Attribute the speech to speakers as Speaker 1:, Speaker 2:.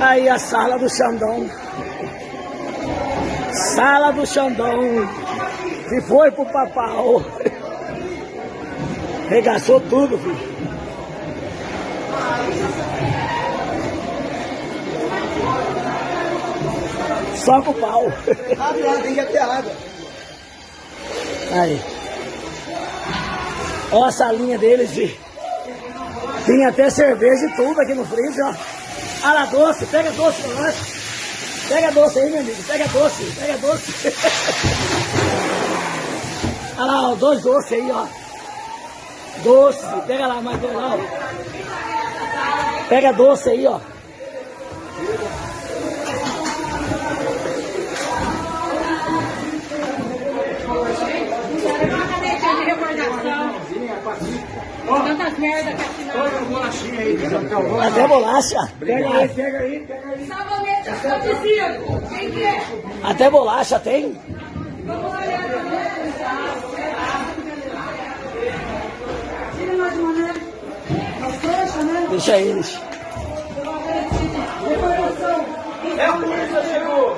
Speaker 1: Aí a sala do Xandão. Sala do Xandão. Que foi pro papau. Regaçou tudo, filho. Só com o pau.
Speaker 2: Abre lá, tem que ter água.
Speaker 1: Aí. Ó a salinha deles de. Tem até cerveja e tudo aqui no freezer, ó. Ah lá, doce, pega doce pra nós. Pega doce aí, meu amigo. Pega doce, pega doce. Olha lá, ó, dois doces aí, ó. Doce, pega lá mais lá, ó. Pega doce aí, ó.
Speaker 3: Tantas merda que afinal.
Speaker 1: Até bolacha. Pega aí, pega aí, pega aí.
Speaker 3: Sabonete afrodisíaco. Quem que é?
Speaker 1: Até bolacha tem?
Speaker 3: Vamos olhar também. Tira nós de maneira. Nós fecha, né?
Speaker 1: Deixa eles.
Speaker 2: É a polícia chegou.